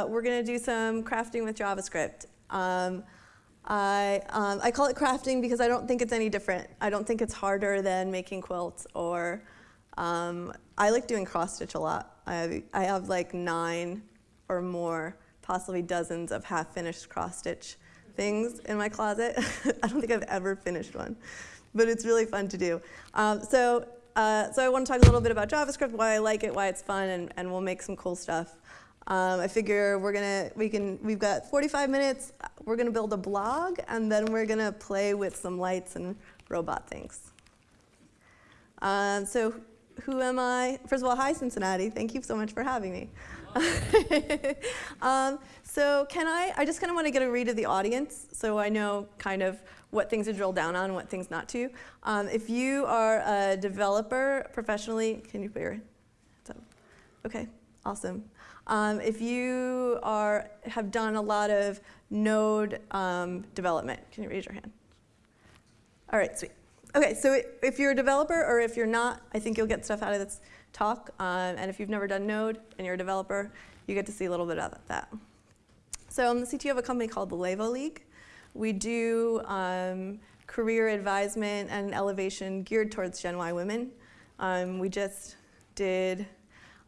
uh, we're going to do some crafting with JavaScript. Um, I, um, I call it crafting because I don't think it's any different. I don't think it's harder than making quilts or um, I like doing cross stitch a lot. I have, I have like nine or more, possibly dozens of half finished cross stitch things in my closet. I don't think I've ever finished one, but it's really fun to do. Um, so, uh, so I want to talk a little bit about JavaScript, why I like it, why it's fun, and, and we'll make some cool stuff. Um, I figure we're gonna, we can, we've got 45 minutes, we're gonna build a blog, and then we're gonna play with some lights and robot things. Um, so who am I? First of all, hi Cincinnati, thank you so much for having me. um, so can I, I just kind of want to get a read of the audience so I know kind of what things to drill down on what things not to. Um, if you are a developer professionally, can you put your up? Okay, awesome. Um, if you are, have done a lot of node um, development, can you raise your hand? All right, sweet. Okay, so if you're a developer or if you're not, I think you'll get stuff out of this talk. Um, and if you've never done Node and you're a developer, you get to see a little bit of that. So I'm the CTO of a company called the Levo League. We do um, career advisement and elevation geared towards Gen Y women. Um, we just did,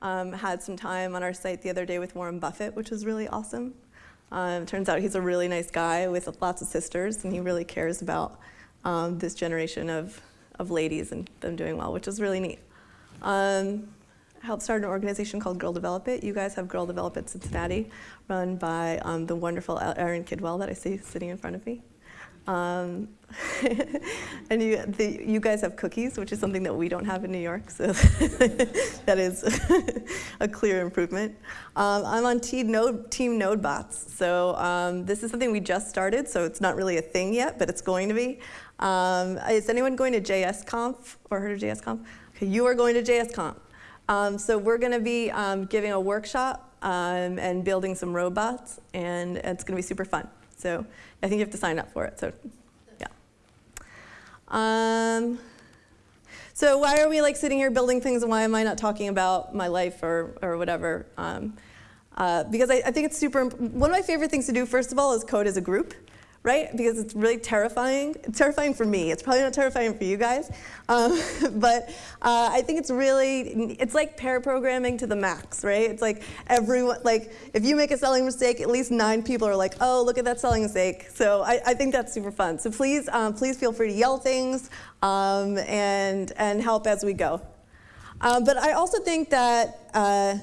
um, had some time on our site the other day with Warren Buffett, which was really awesome. Um, turns out he's a really nice guy with lots of sisters, and he really cares about um, this generation of, of ladies and them doing well, which is really neat. Um, helped start an organization called Girl Develop It. You guys have Girl Develop It Cincinnati, run by um, the wonderful Erin Kidwell that I see sitting in front of me. Um, and you, the, you guys have cookies, which is something that we don't have in New York, so that is a clear improvement. Um, I'm on Team, Node, Team NodeBots, so um, this is something we just started, so it's not really a thing yet, but it's going to be. Um, is anyone going to JSConf or heard of JSConf? Okay, you are going to JSConf. Um, so we're going to be um, giving a workshop and building some robots, and it's going to be super fun. So I think you have to sign up for it. So yeah. Um, so why are we like sitting here building things, and why am I not talking about my life or or whatever? Um, uh, because I, I think it's super. One of my favorite things to do, first of all, is code as a group right? Because it's really terrifying. It's terrifying for me. It's probably not terrifying for you guys. Um, but uh, I think it's really, it's like pair programming to the max, right? It's like everyone, like if you make a selling mistake, at least nine people are like, oh, look at that selling mistake. So I, I think that's super fun. So please, um, please feel free to yell things um, and, and help as we go. Um, but I also think that, uh,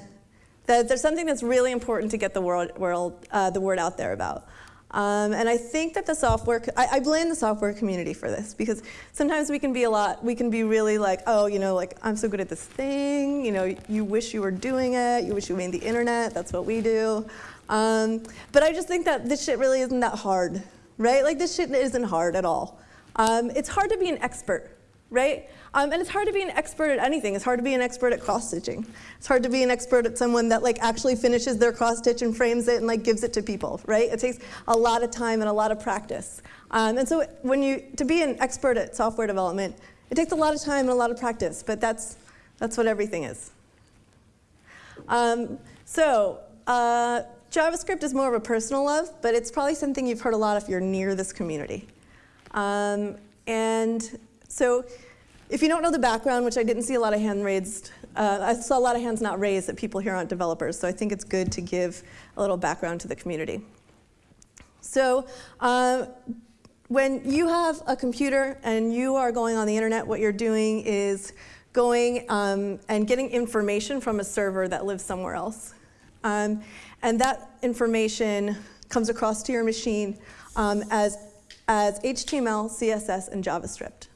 that there's something that's really important to get the, world, world, uh, the word out there about. Um, and I think that the software, I, I, blame the software community for this because sometimes we can be a lot, we can be really like, oh, you know, like I'm so good at this thing, you know, you wish you were doing it, you wish you made the internet, that's what we do. Um, but I just think that this shit really isn't that hard, right? Like this shit isn't hard at all. Um, it's hard to be an expert, right? Um, and it's hard to be an expert at anything. It's hard to be an expert at cross stitching. It's hard to be an expert at someone that like actually finishes their cross stitch and frames it and like gives it to people, right? It takes a lot of time and a lot of practice. Um, and so when you, to be an expert at software development, it takes a lot of time and a lot of practice, but that's, that's what everything is. Um, so uh, JavaScript is more of a personal love, but it's probably something you've heard a lot if you're near this community. Um, and so if you don't know the background, which I didn't see a lot of hand raised, uh, I saw a lot of hands not raised that people here aren't developers, so I think it's good to give a little background to the community. So uh, when you have a computer and you are going on the internet, what you're doing is going um, and getting information from a server that lives somewhere else. Um, and that information comes across to your machine um, as, as HTML, CSS, and JavaScript.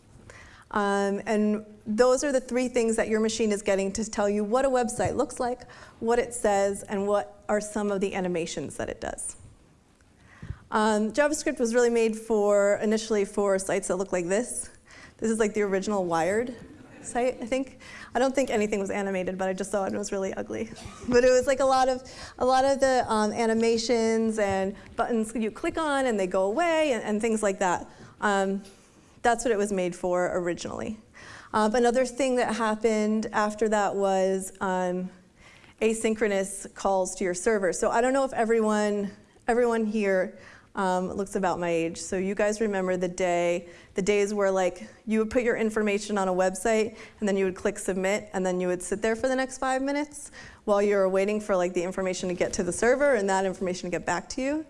Um, and those are the three things that your machine is getting to tell you what a website looks like, what it says, and what are some of the animations that it does. Um, JavaScript was really made for, initially for sites that look like this. This is like the original Wired site, I think. I don't think anything was animated, but I just saw it and it was really ugly. but it was like a lot of, a lot of the um, animations and buttons you click on and they go away and, and things like that. Um, that's what it was made for originally. Um, another thing that happened after that was um, asynchronous calls to your server. So I don't know if everyone, everyone here um, looks about my age. So you guys remember the day, the days where like you would put your information on a website and then you would click submit and then you would sit there for the next five minutes while you were waiting for like the information to get to the server and that information to get back to you.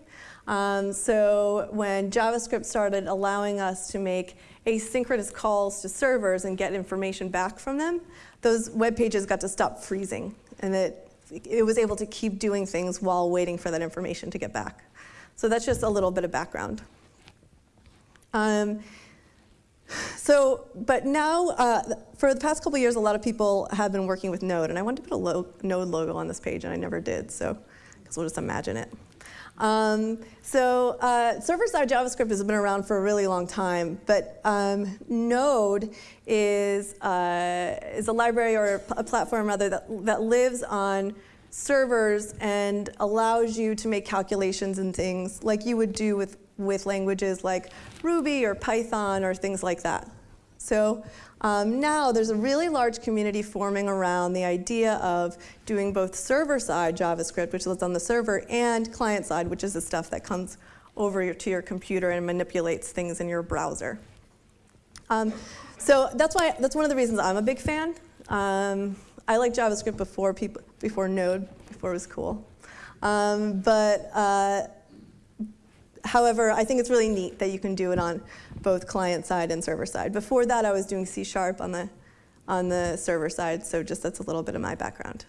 Um, so when JavaScript started allowing us to make asynchronous calls to servers and get information back from them, those web pages got to stop freezing and it, it was able to keep doing things while waiting for that information to get back. So that's just a little bit of background. Um, so, but now, uh, for the past couple years, a lot of people have been working with Node, and I wanted to put a lo Node logo on this page, and I never did, so because we'll just imagine it. Um, so uh, server-side JavaScript has been around for a really long time, but um, Node is, uh, is a library or a platform rather that, that lives on servers and allows you to make calculations and things like you would do with, with languages like Ruby or Python or things like that. So um, now there's a really large community forming around the idea of doing both server-side JavaScript, which lives on the server, and client-side, which is the stuff that comes over your, to your computer and manipulates things in your browser. Um, so that's why that's one of the reasons I'm a big fan. Um, I liked JavaScript before people before Node, before it was cool. Um, but uh, however, I think it's really neat that you can do it on both client side and server side. Before that, I was doing C sharp on the on the server side, so just that's a little bit of my background.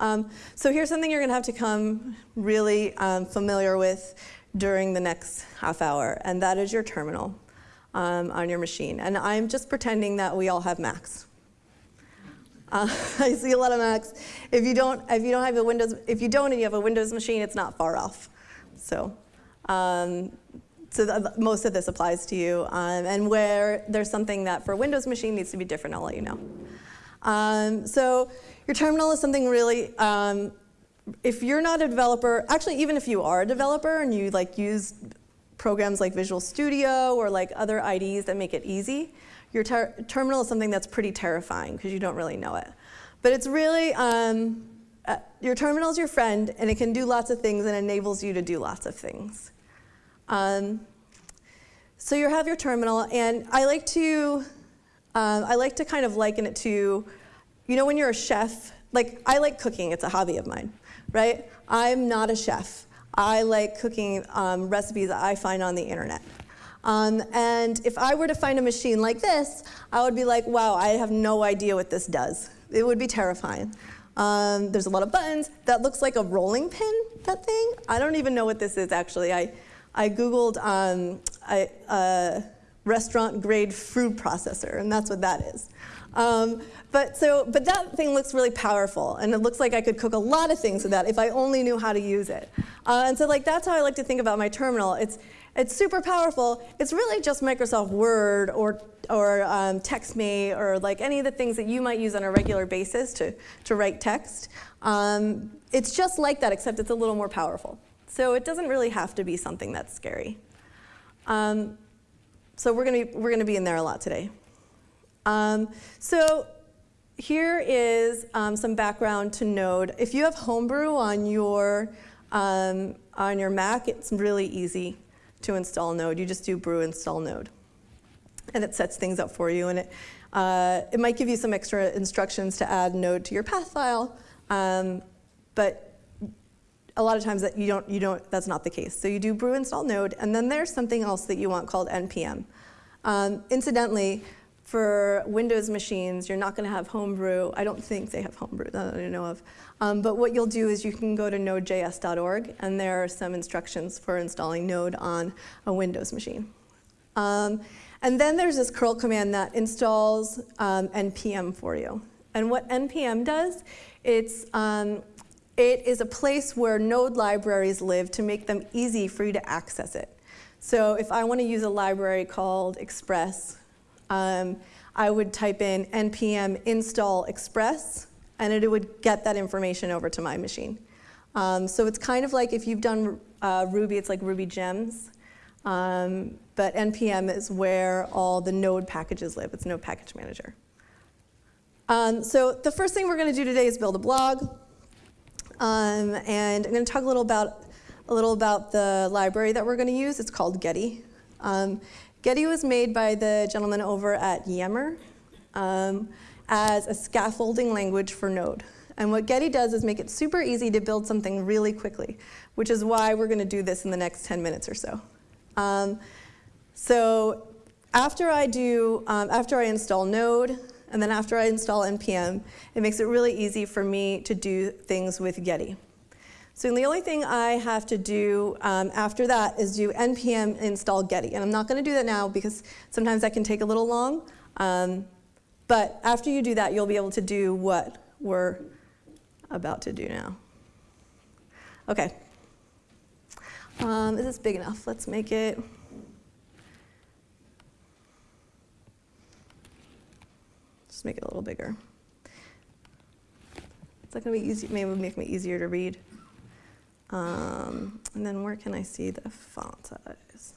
Um, so here's something you're going to have to come really um, familiar with during the next half hour, and that is your terminal um, on your machine. And I'm just pretending that we all have Macs. Uh, I see a lot of Macs. If you don't, if you don't have a Windows, if you don't and you have a Windows machine, it's not far off. So, um, so the, most of this applies to you. Um, and where there's something that for Windows machine needs to be different, I'll let you know. Um, so your terminal is something really. Um, if you're not a developer, actually, even if you are a developer and you like use programs like Visual Studio or like other IDEs that make it easy, your ter terminal is something that's pretty terrifying because you don't really know it. But it's really, um, uh, your terminal is your friend and it can do lots of things and enables you to do lots of things. Um, so you have your terminal and I like to, um, I like to kind of liken it to, you know when you're a chef, like I like cooking, it's a hobby of mine, right? I'm not a chef. I like cooking um, recipes that I find on the internet. Um, and if I were to find a machine like this, I would be like, wow, I have no idea what this does. It would be terrifying. Um, there's a lot of buttons. That looks like a rolling pin, that thing. I don't even know what this is, actually. I, I Googled um, restaurant grade food processor, and that's what that is. Um, but, so, but that thing looks really powerful, and it looks like I could cook a lot of things with that if I only knew how to use it. Uh, and so like, that's how I like to think about my terminal. It's, it's super powerful. It's really just Microsoft Word or, or um, TextMate or like any of the things that you might use on a regular basis to, to write text. Um, it's just like that, except it's a little more powerful. So it doesn't really have to be something that's scary. Um, so we're gonna, we're gonna be in there a lot today. Um, so here is um, some background to Node. If you have Homebrew on your, um, on your Mac, it's really easy to install Node. You just do brew install Node. And it sets things up for you. And it, uh, it might give you some extra instructions to add Node to your path file. Um, but a lot of times that you don't, you don't, that's not the case. So you do brew install Node. And then there's something else that you want called npm. Um, incidentally, for Windows machines, you're not going to have Homebrew. I don't think they have Homebrew that I know of. Um, but what you'll do is you can go to nodejs.org, and there are some instructions for installing Node on a Windows machine. Um, and then there's this curl command that installs um, npm for you. And what npm does, it's, um, it is a place where Node libraries live to make them easy for you to access it. So if I want to use a library called Express, um, I would type in npm install express, and it would get that information over to my machine. Um, so it's kind of like if you've done uh, Ruby, it's like Ruby gems. Um, but npm is where all the node packages live. It's Node Package Manager. Um, so the first thing we're going to do today is build a blog. Um, and I'm going to talk a little about a little about the library that we're going to use. It's called Geddy. Um, Geddy was made by the gentleman over at Yammer um, as a scaffolding language for Node. And what Geddy does is make it super easy to build something really quickly, which is why we're going to do this in the next 10 minutes or so. Um, so after I do, um, after I install Node, and then after I install NPM, it makes it really easy for me to do things with Geddy. So the only thing I have to do um, after that is do npm install Geddy. And I'm not going to do that now because sometimes that can take a little long. Um, but after you do that, you'll be able to do what we're about to do now. OK. Um, is this big enough? Let's make it. Just make it a little bigger. Is that going to be easy? Maybe make me easier to read. Um, and then where can I see the font size?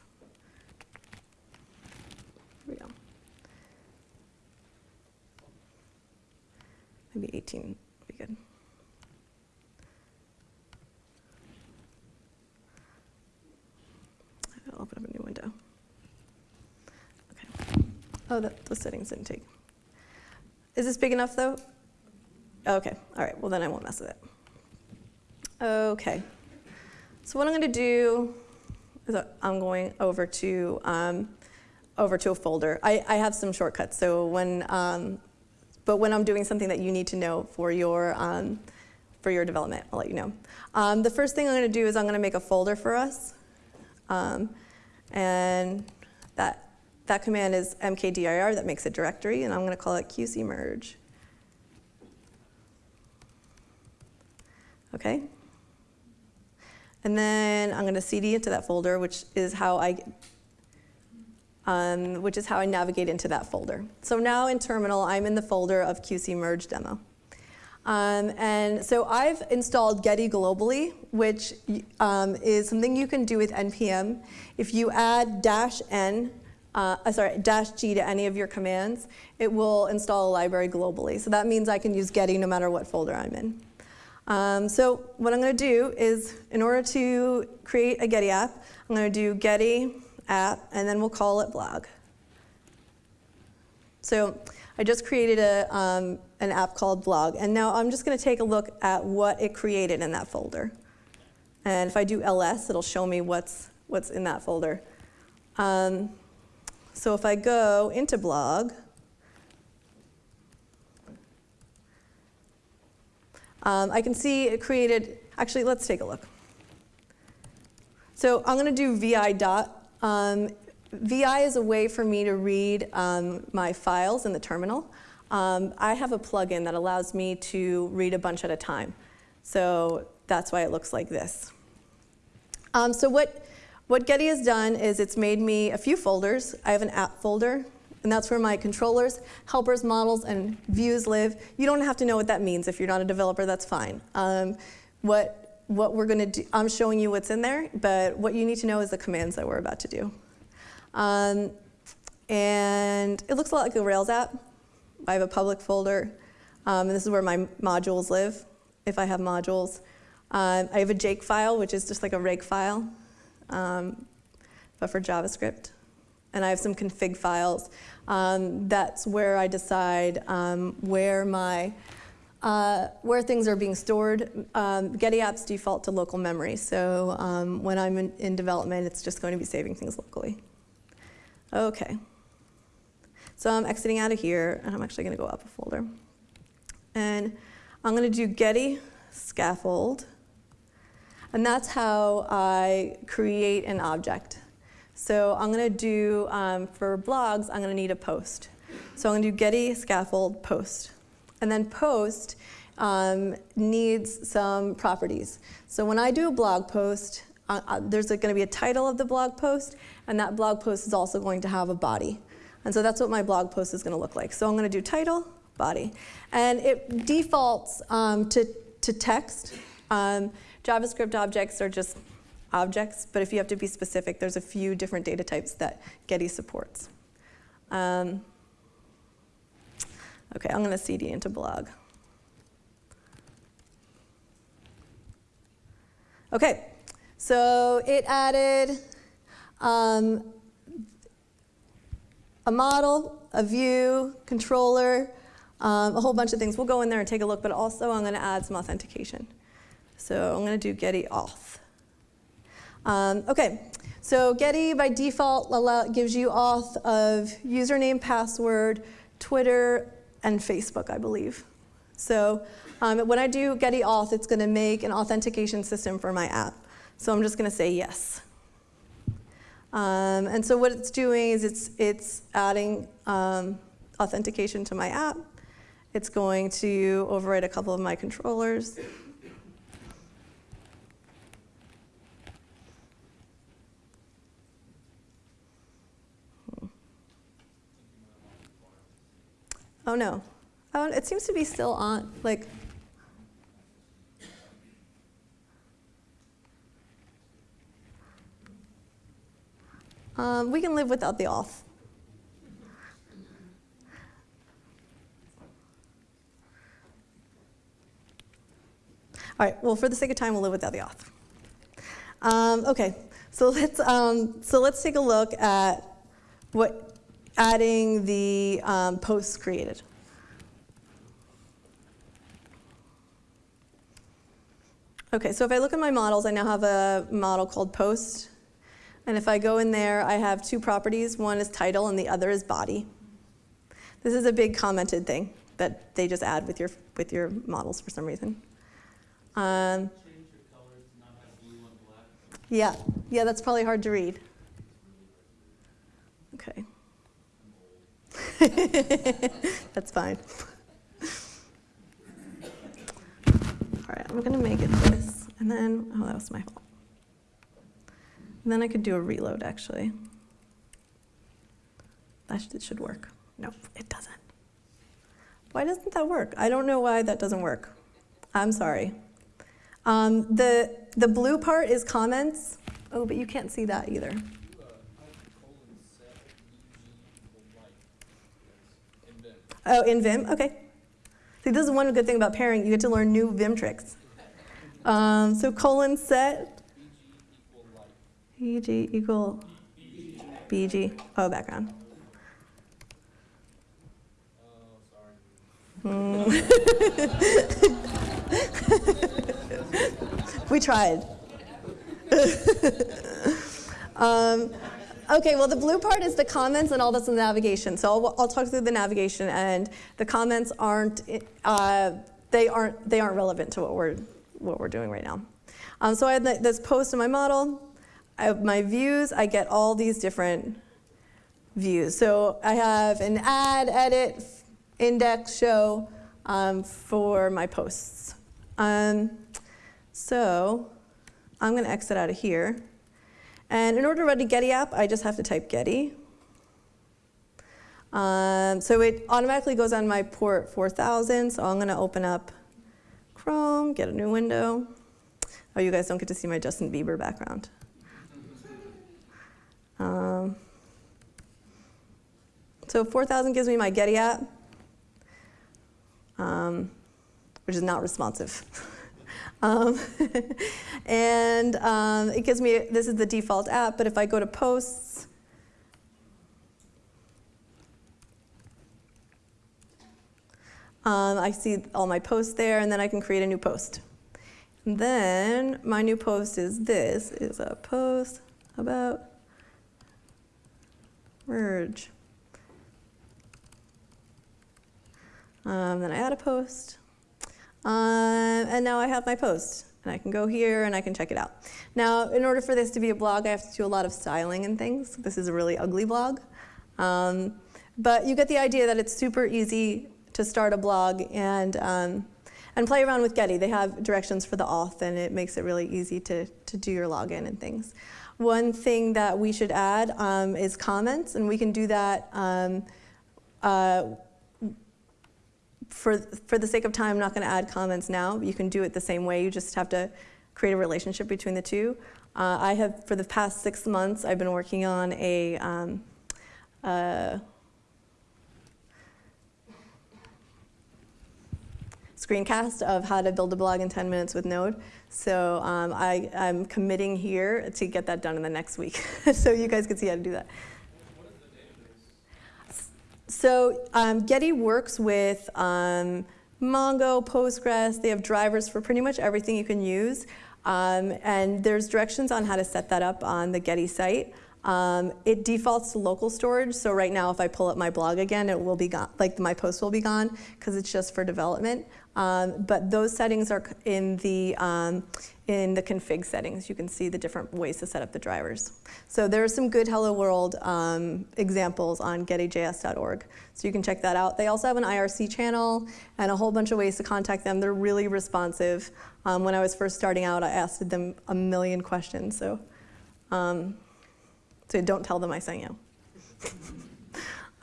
Here we go. Maybe 18 would be good. I'll open up a new window. Okay. Oh, that, the settings didn't take. Is this big enough though? Okay, all right, well then I won't mess with it. Okay. So what I'm going to do is I'm going over to um, over to a folder. I, I, have some shortcuts. So when um, but when I'm doing something that you need to know for your um, for your development, I'll let you know. Um, the first thing I'm to do is I'm going to make a folder for us, um, and that that command is mkdir that makes a directory, and I'm going to call it qc merge. Okay. And then I'm going to cd into that folder, which is how I um, which is how I navigate into that folder. So now in terminal, I'm in the folder of QC merge demo. Um, and so I've installed Geddy globally, which um, is something you can do with NPM. If you add dash n, uh, sorry, dash g to any of your commands, it will install a library globally. So that means I can use Geddy no matter what folder I'm in. Um, so what I'm going to do is, in order to create a Geddy app, I'm going to do Geddy app, and then we'll call it blog. So I just created a, um, an app called blog, and now I'm just going to take a look at what it created in that folder. And if I do ls, it'll show me what's, what's in that folder. Um, so if I go into blog, Um, I can see it created, actually, let's take a look. So I'm going to do vi dot. Um, vi is a way for me to read um, my files in the terminal. Um, I have a plugin that allows me to read a bunch at a time. So that's why it looks like this. Um, so what, what Geddy has done is it's made me a few folders. I have an app folder and that's where my controllers, helpers, models, and views live. You don't have to know what that means. If you're not a developer, that's fine. Um, what, what we're to do, I'm showing you what's in there, but what you need to know is the commands that we're about to do. Um, and it looks a lot like a Rails app. I have a public folder, um, and this is where my modules live, if I have modules. Um, I have a Jake file, which is just like a rake file, um, but for JavaScript. And I have some config files um, that's where I decide um, where my uh, where things are being stored. Um, Geddy apps default to local memory, so um, when I'm in, in, development, it's just going to be saving things locally. Okay. So I'm exiting out of here, and I'm actually going to go up a folder. And I'm going to do Geddy scaffold, and that's how I create an object. So I'm going to do, um, for blogs, I'm going to need a post. So I'm going to do Geddy scaffold post. And then post um, needs some properties. So when I do a blog post, uh, uh, there's going to be a title of the blog post, and that blog post is also going to have a body. And so that's what my blog post is going to look like. So I'm going to do title, body. And it defaults um, to, to text. Um, JavaScript objects are just objects, but if you have to be specific, there's a few different data types that Geddy supports. Um, okay, I'm going to cd into blog. Okay, so it added um, a model, a view, controller, um, a whole bunch of things. We'll go in there and take a look, but also I'm going to add some authentication. So I'm going to do Geddy auth. Um, okay, so Geddy by default gives you auth of username, password, Twitter, and Facebook, I believe. So um, when I do Geddy auth, it's going to make an authentication system for my app. So I'm just going to say yes. Um, and so what it's doing is it's, it's adding um, authentication to my app. It's going to override a couple of my controllers. Oh no. Oh, it seems to be still on. Like, um, we can live without the auth. All right, well, for the sake of time, we'll live without the auth. Um, okay, so let's, um, so let's take a look at what adding the um, posts created. Okay, so if I look at my models, I now have a model called post. And if I go in there, I have two properties. One is title and the other is body. This is a big commented thing that they just add with your, with your models for some reason. Um, yeah, yeah, that's probably hard to read. Okay. that's fine. All right, I'm gonna make it this, and then, oh, that was my fault. And then I could do a reload, actually. That should, should work. No, it doesn't. Why doesn't that work? I don't know why that doesn't work. I'm sorry. Um, the, the blue part is comments. Oh, but you can't see that either. Oh, in Vim? Okay. See, this is one good thing about pairing. You get to learn new Vim tricks. Um, so colon set. EG equal BG. Oh, background. Mm. we tried. um, Okay, well, the blue part is the comments and all that's in the navigation. So I'll, I'll talk through the navigation, and the comments aren't, uh, they aren't, they aren't relevant to what we're, what we're doing right now. Um, so I have this post in my model. I have my views. I get all these different views. So I have an add, edit, index, show um, for my posts. Um, so I'm going to exit out of here. And in order to run a Geddy app, I just have to type Geddy. Um, so it automatically goes on my port 4000, so I'm gonna open up Chrome, get a new window. Oh, you guys don't get to see my Justin Bieber background. Um, so 4000 gives me my Geddy app, um, which is not responsive. Um, and um, it gives me, this is the default app, but if I go to posts, um, I see all my posts there, and then I can create a new post. And then my new post is this, is a post about merge. Um, then I add a post. Um, and now I have my post. And I can go here and I can check it out. Now, in order for this to be a blog, I have to do a lot of styling and things. This is a really ugly blog. Um, but you get the idea that it's super easy to start a blog and, um, and play around with Geddy. They have directions for the auth and it makes it really easy to, to do your login and things. One thing that we should add um, is comments and we can do that um, uh, for, for the sake of time, I'm not going to add comments now. You can do it the same way. You just have to create a relationship between the two. Uh, I have, for the past six months, I've been working on a, um, uh, screencast of how to build a blog in 10 minutes with Node. So um, I, I'm committing here to get that done in the next week, so you guys can see how to do that. So um, Geddy works with um, Mongo, Postgres. They have drivers for pretty much everything you can use. Um, and there's directions on how to set that up on the Geddy site. Um, it defaults to local storage, so right now if I pull up my blog again, it will be gone, like my post will be gone because it's just for development. Um, but those settings are in the, um, in the config settings. You can see the different ways to set up the drivers. So there are some good Hello World um, examples on geddyjs.org. So you can check that out. They also have an IRC channel and a whole bunch of ways to contact them. They're really responsive. Um, when I was first starting out, I asked them a million questions. So um, so don't tell them I sent you.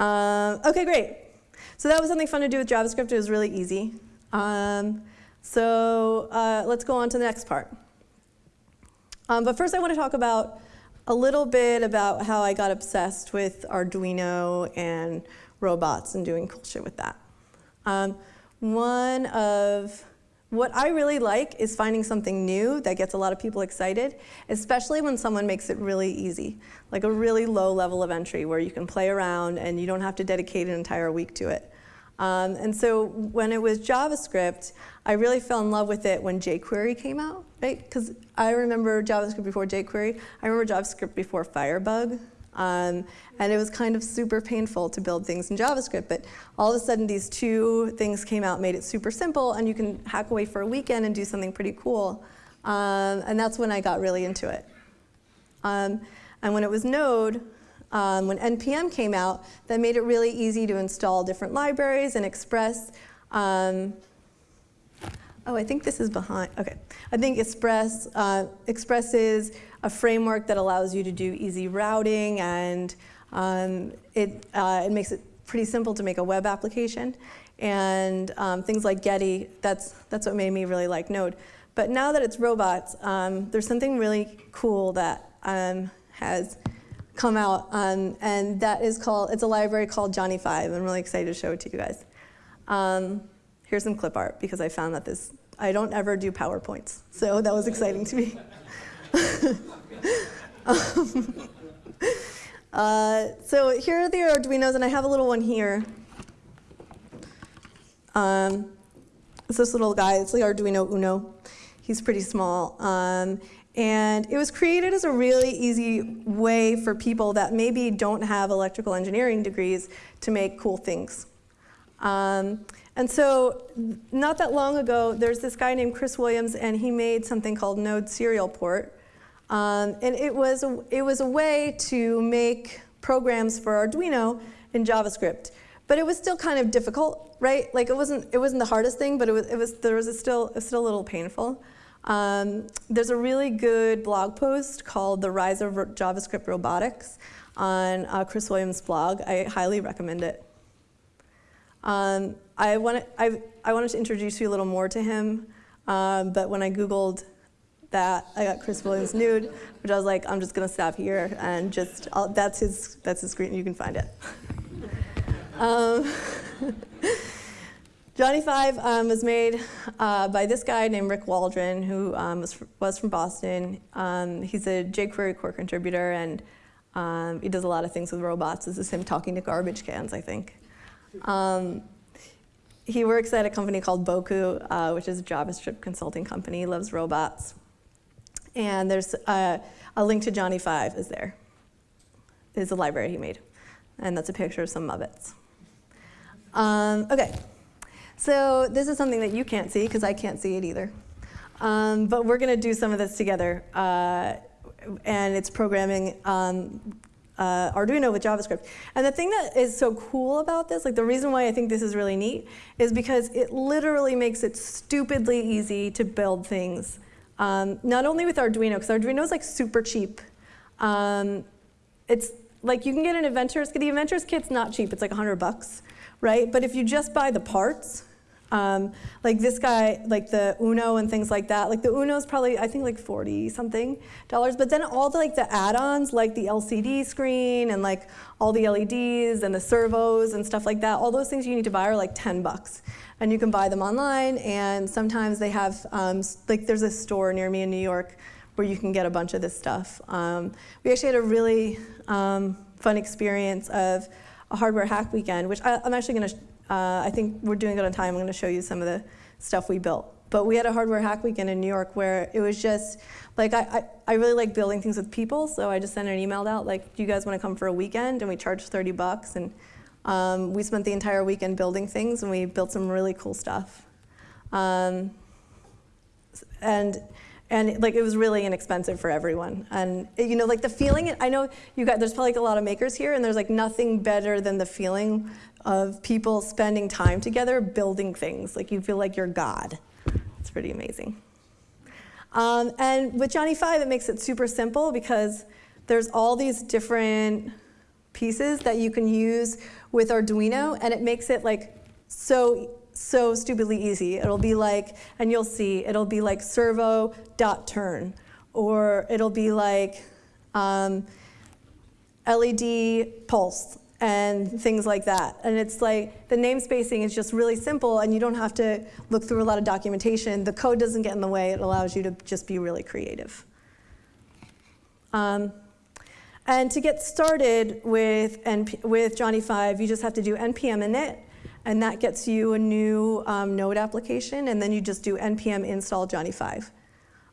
um, okay, great. So that was something fun to do with JavaScript. It was really easy. Um, so uh, let's go on to the next part. Um, but first I want to talk about a little bit about how I got obsessed with Arduino and robots and doing cool shit with that. Um, one of what I really like is finding something new that gets a lot of people excited, especially when someone makes it really easy, like a really low level of entry where you can play around and you don't have to dedicate an entire week to it. Um, and so when it was JavaScript, I really fell in love with it when jQuery came out, right? Because I remember JavaScript before jQuery. I remember JavaScript before Firebug. Um, and it was kind of super painful to build things in JavaScript, but all of a sudden these two things came out, made it super simple, and you can hack away for a weekend and do something pretty cool. Um, and that's when I got really into it. Um, and when it was Node, um, when NPM came out, that made it really easy to install different libraries and express. Um, oh, I think this is behind. Okay, I think Express uh, expresses a framework that allows you to do easy routing and um, it, uh, it makes it pretty simple to make a web application. And um, things like Geddy, that's, that's what made me really like Node. But now that it's robots, um, there's something really cool that um, has come out, um, and that is called, it's a library called Johnny 5. I'm really excited to show it to you guys. Um, here's some clip art, because I found that this, I don't ever do PowerPoints, so that was exciting to me. um, uh, so here are the Arduinos, and I have a little one here. Um, it's this little guy, it's the Arduino Uno. He's pretty small. Um, and it was created as a really easy way for people that maybe don't have electrical engineering degrees to make cool things. Um, and so not that long ago, there's this guy named Chris Williams, and he made something called Node Serial Port. Um, and it was, a, it was a way to make programs for Arduino in JavaScript. But it was still kind of difficult, right? Like it wasn't, it wasn't the hardest thing, but it was, it was, there was still, it was still a little painful. Um, there's a really good blog post called The Rise of JavaScript Robotics on uh, Chris Williams' blog. I highly recommend it. Um, I, wanted, I, I wanted to introduce you a little more to him, um, but when I Googled that I got Chris Williams nude, which I was like, I'm just gonna stop here and just, I'll, that's his, that's his screen, you can find it. Johnny Five um, was made uh, by this guy named Rick Waldron, who um, was, was, from Boston. Um, he's a jQuery core contributor, and um, he does a lot of things with robots. This is him talking to garbage cans, I think. Um, he works at a company called Bocoup, uh, which is a JavaScript consulting company. He loves robots. And there's a, a link to Johnny Five is there. Is a library he made. And that's a picture of some Muppets. Um, okay, so this is something that you can't see because I can't see it either. Um, but we're going to do some of this together. Uh, and it's programming um, uh, Arduino with JavaScript. And the thing that is so cool about this, like the reason why I think this is really neat, is because it literally makes it stupidly easy to build things um, not only with Arduino, because Arduino is like super cheap. Um, it's like you can get an Inventors, kit. the Inventors kit's not cheap, it's like 100 bucks, right? But if you just buy the parts, Um, like this guy, like the Uno and things like that. Like the Uno's probably I think like forty something dollars. But then all the like the add-ons, like the LCD screen and like all the LEDs and the servos and stuff like that. All those things you need to buy are like ten bucks, and you can buy them online. And sometimes they have um, like there's a store near me in New York where you can get a bunch of this stuff. Um, we actually had a really um, fun experience of a hardware hack weekend, which I, am actually going to, uh, I think we're doing good on time. I'm going to show you some of the stuff we built. But we had a hardware hack weekend in New York where it was just, like, I, I, I really like building things with people, so I just sent an email out, like, do you guys want to come for a weekend? And we charged 30 bucks, and um, we spent the entire weekend building things, and we built some really cool stuff. Um, and and like it was really inexpensive for everyone. And you know, like the feeling. I know you got there's probably like a lot of makers here, and there's like nothing better than the feeling of people spending time together building things. Like you feel like you're God. It's pretty amazing. Um, and with Johnny Five, it makes it super simple because there's all these different pieces that you can use with Arduino, and it makes it like so so stupidly easy. It'll be like, and you'll see, it'll be like servo dot turn, or it'll be like um, LED pulse and things like that. And it's like the namespacing is just really simple, and you don't have to look through a lot of documentation. The code doesn't get in the way. It allows you to just be really creative. Um, and to get started with, NP with Johnny 5, you just have to do npm init and that gets you a new um, node application, and then you just do npm install Johnny 5.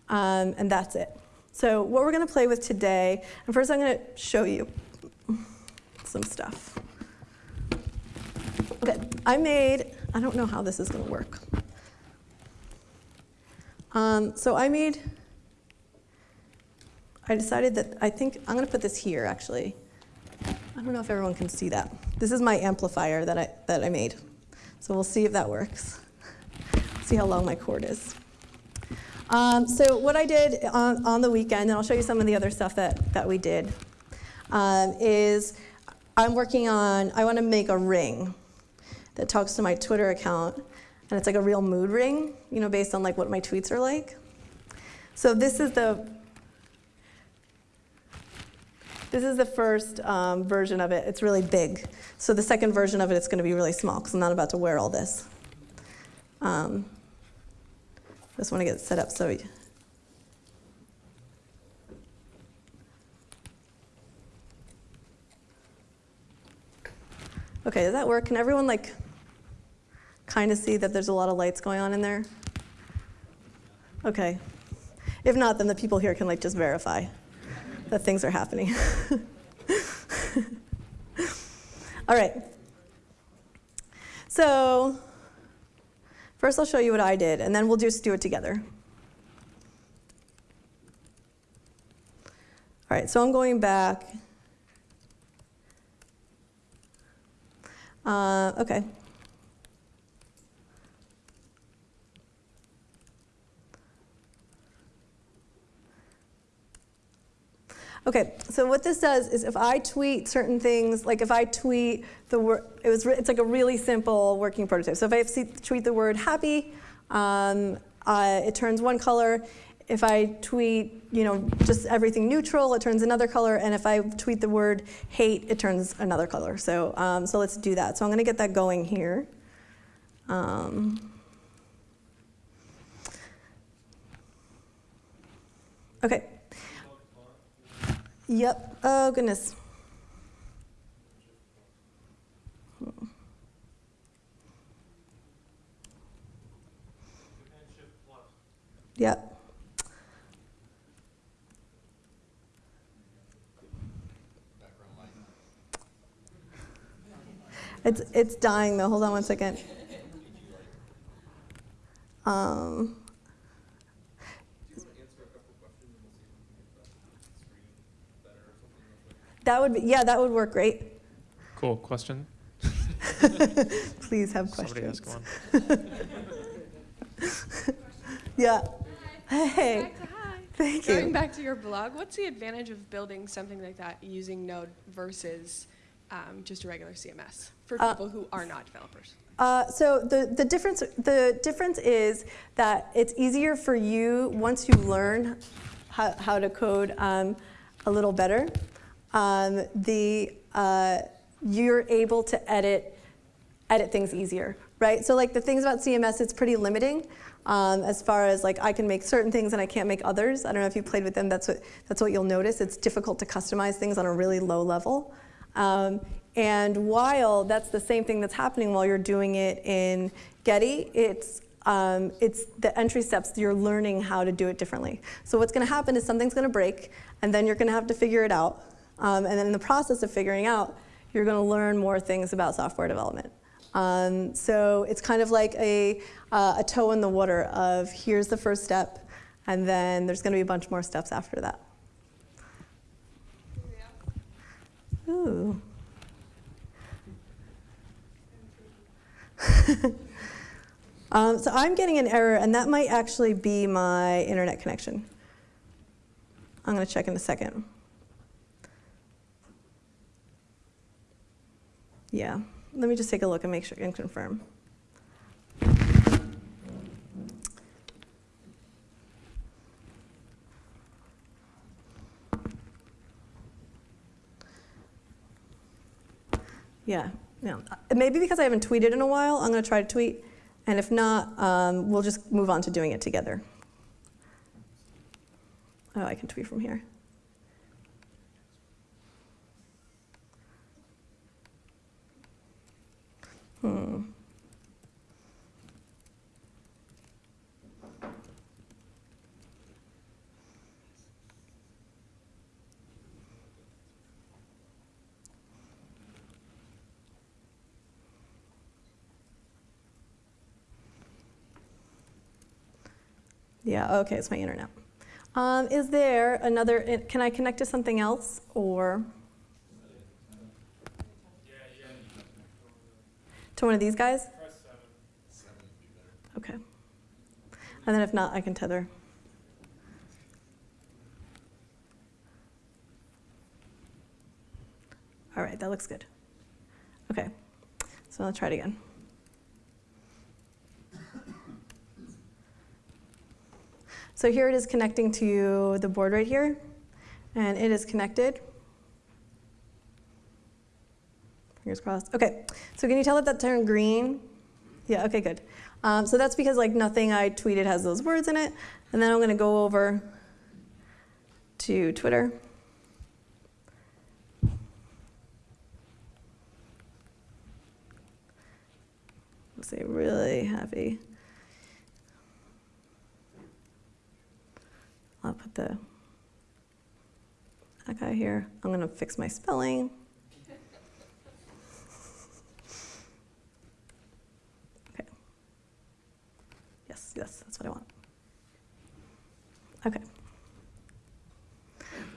Um, and that's it. So what we're going to play with today, and first I'm going to show you some stuff. Okay, I made, I don't know how this is going to work. Um, so I made, I decided that I think I'm going to put this here actually. I don't know if everyone can see that. This is my amplifier that I, that I made. So we'll see if that works. see how long my cord is. Um, so what I did on, on, the weekend, and I'll show you some of the other stuff that, that we did, um, is I'm working on, I want to make a ring that talks to my Twitter account. And it's like a real mood ring, you know, based on like what my tweets are like. So this is the this is the first um, version of it. It's really big. So the second version of it, it's going to be really small because I'm not about to wear all this. Um, just want to get it set up so. Okay, does that work? Can everyone like kind of see that there's a lot of lights going on in there? Okay. If not, then the people here can like just verify that things are happening. All right. So first I'll show you what I did, and then we'll just do it together. All right, so I'm going back. Uh, okay. Okay, so what this does is if I tweet certain things, like if I tweet the word, it was, it's like a really simple working prototype. So if I tweet the word happy, um, uh, it turns one color. If I tweet, you know, just everything neutral, it turns another color. And if I tweet the word hate, it turns another color. So, um, so let's do that. So I'm going to get that going here. Um, okay. Yep. Oh, goodness. Yep. It's, it's dying though. Hold on one second. Um, That would be, yeah, that would work great. Cool. Question? Please have Somebody questions. ask one. yeah. Hi. Hey, Back to hi. thank Going you. Going back to your blog, what's the advantage of building something like that using Node versus um, just a regular CMS for Uh, people who are not developers? Uh, so the, the difference the difference is that it's easier for you once you learn how, how to code um, a little better. Um, the uh, you're able to edit edit things easier, right? So like the things about CMS, it's pretty limiting um, as far as like I can make certain things and I can't make others. I don't know if you played with them. That's what that's what you'll notice. It's difficult to customize things on a really low level. Um, and while that's the same thing that's happening while you're doing it in Geddy, it's um, it's the entry steps. You're learning how to do it differently. So what's going to happen is something's going to break, and then you're going to have to figure it out. Um, and then in the process of figuring out, you're going to learn more things about software development. Um, so it's kind of like a, uh, a toe in the water of here's the first step, and then there's going to be a bunch more steps after that. Ooh. um, so I'm getting an error, and that might actually be my internet connection. I'm going to check in a second. Yeah, let me just take a look and make sure and confirm. Yeah, yeah. Maybe because I haven't tweeted in a while, I'm going to try to tweet. And if not, um, we'll just move on to doing it together. Oh, I can tweet from here. Hmm. Yeah, okay, it's my internet. Um, is there another, eh, can I connect to something else or? To one of these guys? Okay. And then if not, I can tether. All right, that looks good. Okay, so I'll try it again. So here it is connecting to the board right here, and it is connected. Fingers crossed. Okay, so can you tell it that turned green? Yeah, okay, good. Um, so that's because like nothing I tweeted has those words in it. And then I'm gonna go over to Twitter. Say really happy. I'll put the guy here. I'm gonna fix my spelling. Okay. Yes, yes, that's what I want. Okay.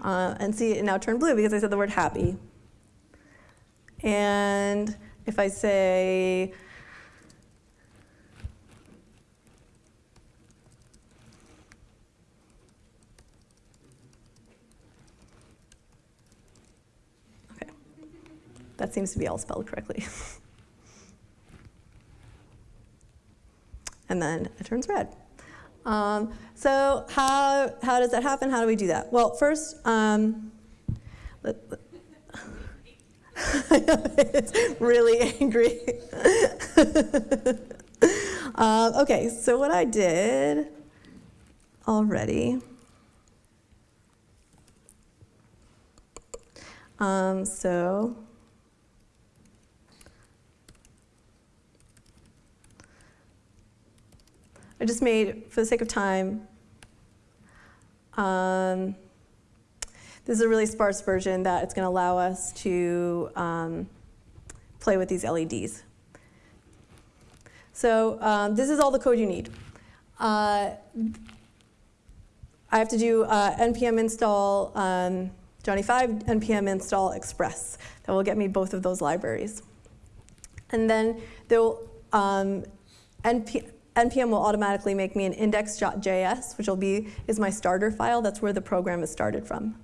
Uh, and see, it now turned blue because I said the word happy. And if I say, that seems to be all spelled correctly. and then it turns red. Um, so how, how does that happen? How do we do that? Well, first, um, let, let- it's really angry. um, okay, so what I did already. Um, so I just made, for the sake of time, um, this is a really sparse version that it's going to allow us to um, play with these LEDs. So um, this is all the code you need. Uh, I have to do uh, npm install um, Johnny 5, npm install Express. That will get me both of those libraries. And then there'll, um, np npm will automatically make me an index.js, which will be is my starter file. That's where the program is started from.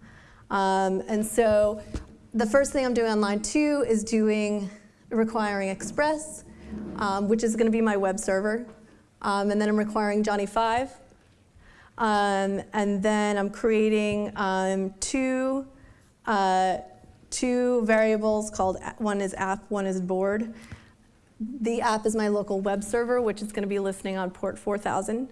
Um, and so the first thing I'm doing on line two is doing requiring Express, um, which is going to be my web server. Um, and then I'm requiring Johnny 5. Um, and then I'm creating um, two, uh, two variables called, one is app, one is board. The app is my local web server, which is going to be listening on port 4000.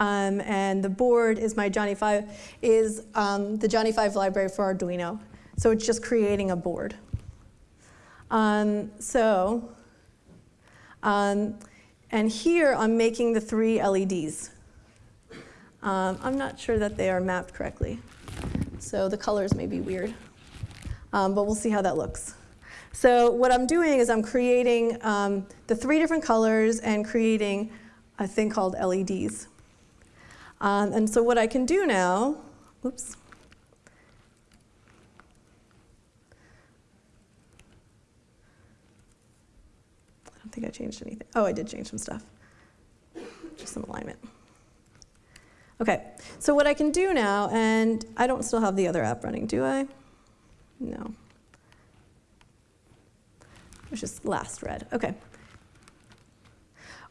Um, and the board is my Johnny 5, is um, the Johnny 5 library for Arduino. So it's just creating a board. Um, so, um, and here I'm making the three LEDs. Um, I'm not sure that they are mapped correctly. So the colors may be weird. Um, but we'll see how that looks. So what I'm doing is I'm creating um, the three different colors and creating a thing called LEDs. Um, and so what I can do now, oops. I don't think I changed anything. Oh, I did change some stuff. Just some alignment. Okay, so what I can do now, and I don't still have the other app running, do I? No. It is last red. Okay.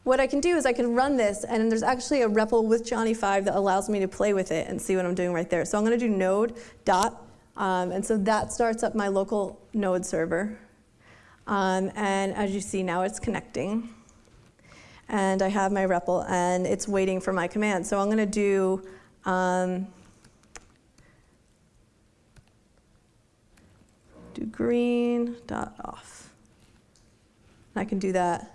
What I can do is I can run this, and there's actually a REPL with Johnny 5 that allows me to play with it and see what I'm doing right there. So I'm going to do node dot, um, and so that starts up my local node server. Um, and as you see now, it's connecting. And I have my REPL, and it's waiting for my command. So I'm going to do um, do green dot off. I can do that.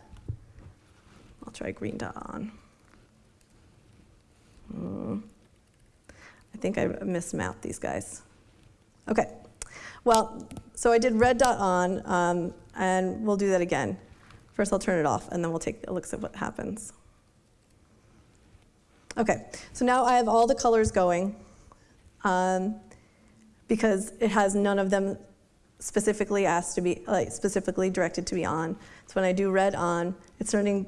I'll try green dot on. Hmm. I think I mismapped these guys. Okay. Well, so I did red dot on, um, and we'll do that again. First, I'll turn it off, and then we'll take a look at what happens. Okay, so now I have all the colors going um, because it has none of them specifically asked to be, like specifically directed to be on. So when I do red on, it's turning,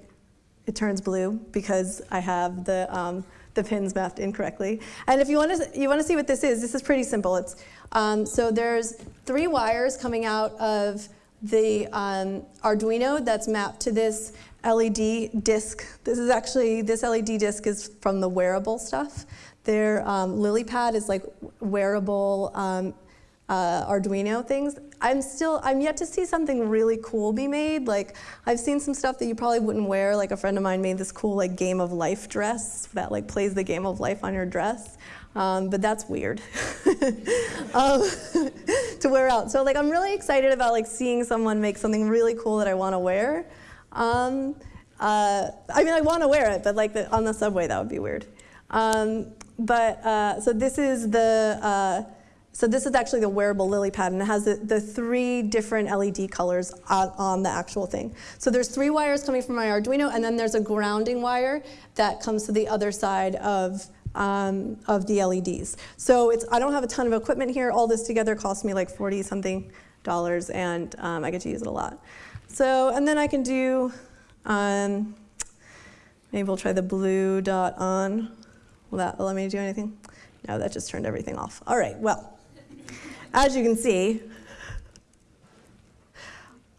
it turns blue because I have the, um, the pins mapped incorrectly. And if you want to, you want to see what this is, this is pretty simple. It's, um, so there's three wires coming out of the um, Arduino that's mapped to this LED disc. This is actually, this LED disc is from the wearable stuff. Their um, LilyPad is like wearable um, uh, Arduino things. I'm still, I'm yet to see something really cool be made. Like I've seen some stuff that you probably wouldn't wear. Like a friend of mine made this cool like Game of Life dress that like plays the Game of Life on your dress. Um, but that's weird um, to wear out. So like I'm really excited about like seeing someone make something really cool that I want to wear. Um, uh, I mean, I want to wear it, but like the, on the subway, that would be weird. Um, but uh, so this is the uh, so this is actually the wearable LilyPad, and it has the, the three different LED colors on, on, the actual thing. So there's three wires coming from my Arduino, and then there's a grounding wire that comes to the other side of um, of the LEDs. So it's I don't have a ton of equipment here. All this together cost me like 40 something dollars, and um, I get to use it a lot. So and then I can do. Um, maybe we'll try the blue dot on. Will that allow me do anything? No, that just turned everything off. All right, well, as you can see,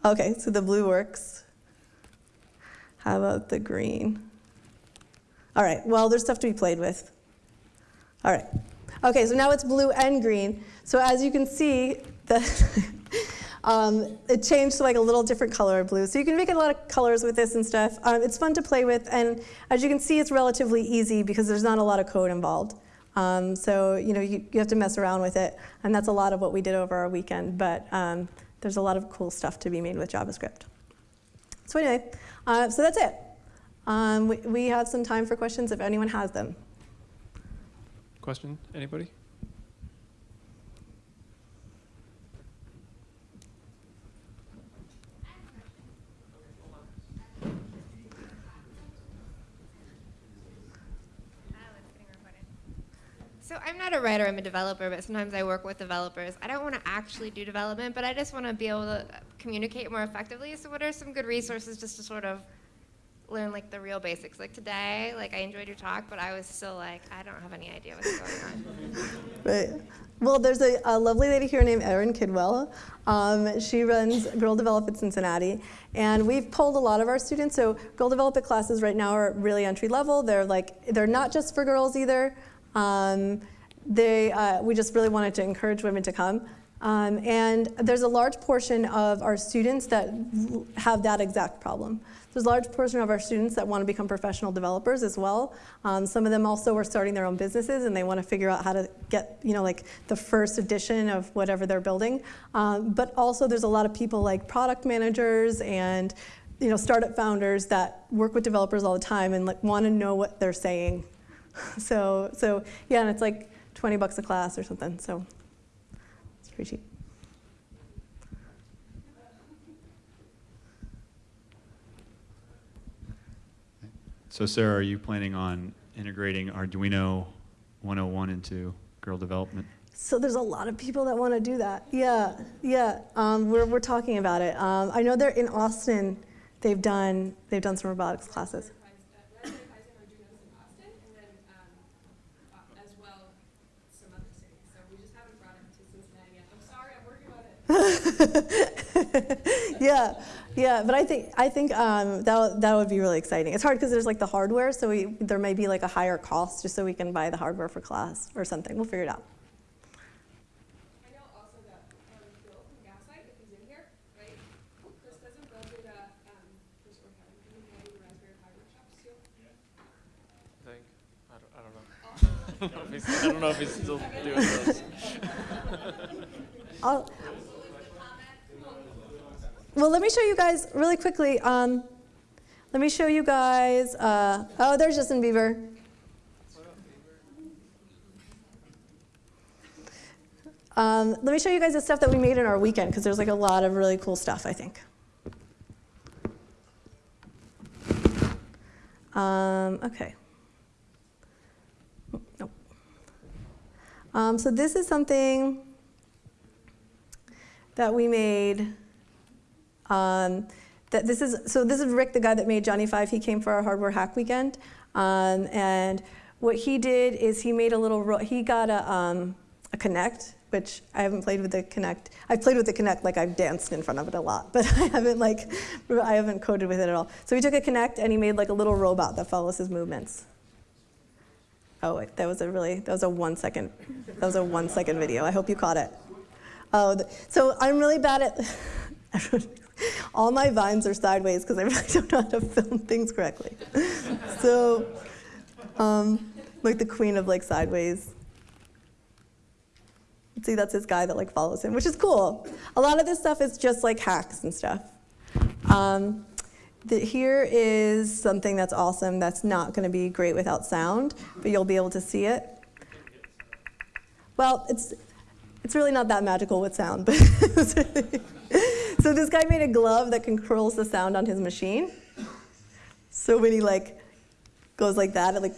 okay, so the blue works. How about the green? All right, well, there's stuff to be played with. All right. Okay, so now it's blue and green. So as you can see, the um, it changed to like a little different color of blue. So you can make a lot of colors with this and stuff. Um, it's fun to play with, and as you can see, it's relatively easy because there's not a lot of code involved. Um, so you know you, you, have to mess around with it, and that's a lot of what we did over our weekend. But um, there's a lot of cool stuff to be made with JavaScript. So anyway, uh, so that's it. Um, we, we have some time for questions if anyone has them. Question? Anybody? So I'm not a writer, I'm a developer, but sometimes I work with developers. I don't want to actually do development, but I just want to be able to communicate more effectively. So what are some good resources just to sort of learn like the real basics. Like today, like I enjoyed your talk, but I was still like, I don't have any idea what's going on. Right. Well, there's a, a lovely lady here named Erin Kidwell. Um, she runs Girl Develop It Cincinnati, and we've polled a lot of our students. So Girl Develop It classes right now are really entry level. They're like they're not just for girls either. Um, they uh, we just really wanted to encourage women to come. Um, and there's a large portion of our students that have that exact problem. There's a large portion of our students that want to become professional developers as well. Um, some of them also are starting their own businesses and they want to figure out how to get, you know, like the first edition of whatever they're building. Um, but also there's a lot of people like product managers and, you know, startup founders that work with developers all the time and like want to know what they're saying. so, so yeah, and it's like 20 bucks a class or something. So it's pretty cheap. So Sarah, are you planning on integrating Arduino 101 into girl Develop It? So there's a lot of people that want to do that. Yeah, yeah. Um, we're, we're talking about it. Um, I know they're in Austin. They've done they've done some robotics classes. Raspberry Pis and Arduino's in Austin, and then um, uh, as well some other cities. So we just haven't brought it to Cincinnati yet. I'm sorry, I'm working on it. yeah, yeah. But I think I think um, that that would be really exciting. It's hard because there's like the hardware, so we, there may be like a higher cost just so we can buy the hardware for class or something. We'll figure it out. I know also that Bill from Gaslight, if he's in here, right? Chris doesn't Bill do the Chris or Kevin, do they do Raspberry Pi workshops too? I think. I don't, know. I don't know if he's, don't know if he's still doing those. I'll, well, let me show you guys really quickly. Um, let me show you guys. Uh, oh, there's Justin Bieber. Um, let me show you guys the stuff that we made in our weekend because there's like a lot of really cool stuff, I think. Um, okay. Nope. Um, so this is something that we made. Um, that this is so this is Rick, the guy that made Johnny Five. He came for our hardware hack weekend, um, and what he did is he made a little. He got a um, a Kinect, which I haven't played with the Kinect. I've played with the Kinect, like I've danced in front of it a lot, but I haven't like I haven't coded with it at all. So he took a Kinect and he made like a little robot that follows his movements. Oh, wait, that was a really that was a one second that was a one second video. I hope you caught it. Oh, so I'm really bad at. all my vines are sideways because I really don't know how to film things correctly. so, um, like the queen of like sideways. See, that's this guy that like follows him, which is cool. A lot of this stuff is just like hacks and stuff. Um, the, here is something that's awesome that's not going to be great without sound, but you'll be able to see it. Well, it's it's really not that magical with sound, but so this guy made a glove that controls the sound on his machine. So when he like goes like that, it like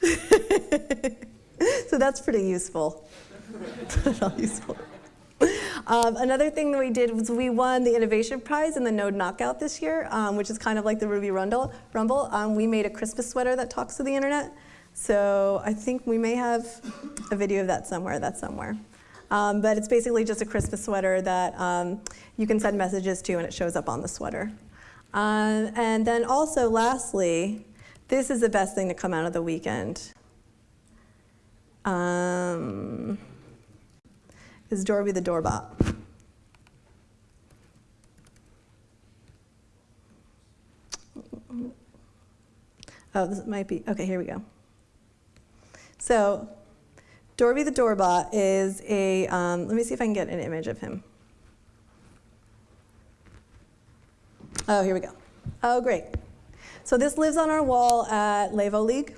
so that's pretty useful. useful. Um, another thing that we did was we won the Innovation Prize in the Node Knockout this year, um, which is kind of like the Ruby Rumble. Rumble. Um, we made a Christmas sweater that talks to the internet. So I think we may have a video of that somewhere. That's somewhere. Um, but it's basically just a Christmas sweater that um, you can send messages to, and it shows up on the sweater. Um, and then also, lastly, this is the best thing to come out of the weekend. Um, is Dorby the Doorbot. Oh, this might be, okay, here we go. So, Dorby the Doorbot is a, um, let me see if I can get an image of him. Oh, here we go. Oh, great. So this lives on our wall at Levo League.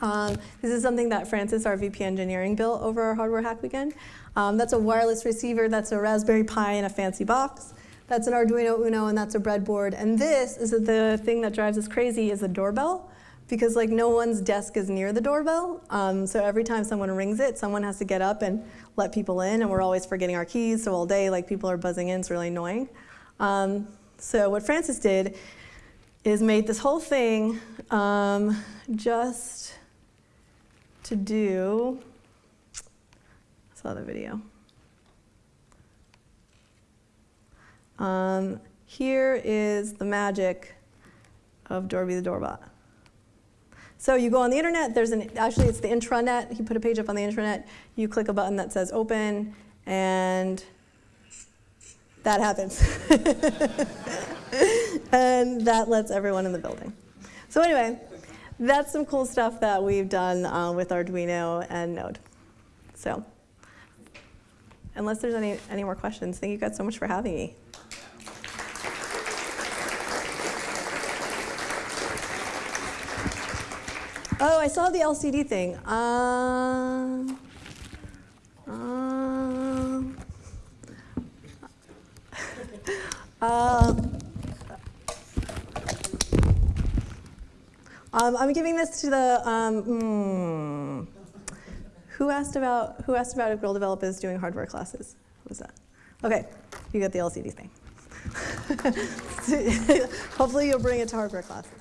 Um, this is something that Francis, our VP engineering, built over our hardware hack weekend. Um, that's a wireless receiver, that's a Raspberry Pi in a fancy box. That's an Arduino Uno, and that's a breadboard. And this is the thing that drives us crazy is the doorbell, because like no one's desk is near the doorbell. Um, so every time someone rings it, someone has to get up and let people in, and we're always forgetting our keys. So all day, like people are buzzing in, it's really annoying. Um, so what Francis did is made this whole thing um, just to do. I saw the video. Um, here is the magic of Dorby the Doorbot. So you go on the internet, there's an, actually it's the intranet, you put a page up on the intranet, you click a button that says open, and that happens. and that lets everyone in the building. So anyway, that's some cool stuff that we've done uh, with Arduino and Node. So unless there's any, any more questions, thank you guys so much for having me. Oh, I saw the LCD thing. Um, um, um, um, I'm giving this to the. Hmm. who asked about who asked about if Girl developers doing hardware classes? Who was that? Okay, you got the LCD thing. Hopefully, you'll bring it to hardware classes.